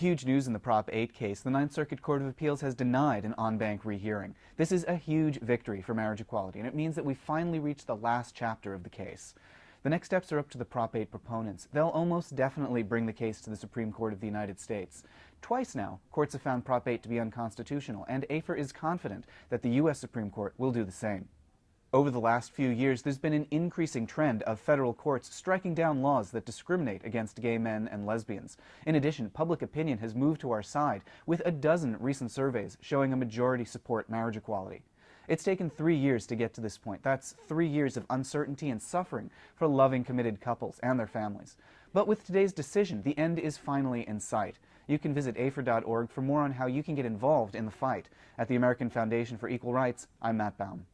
Huge news in the Prop 8 case. The Ninth Circuit Court of Appeals has denied an en banc rehearing. This is a huge victory for marriage equality, and it means that we finally reached the last chapter of the case. The next steps are up to the Prop 8 proponents. They'll almost definitely bring the case to the Supreme Court of the United States. Twice now, courts have found Prop 8 to be unconstitutional, and AFER is confident that the U.S. Supreme Court will do the same. Over the last few years, there's been an increasing trend of federal courts striking down laws that discriminate against gay men and lesbians. In addition, public opinion has moved to our side, with a dozen recent surveys showing a majority support marriage equality. It's taken three years to get to this point. That's three years of uncertainty and suffering for loving, committed couples and their families. But with today's decision, the end is finally in sight. You can visit AFER.org for more on how you can get involved in the fight. At the American Foundation for Equal Rights, I'm Matt Baum.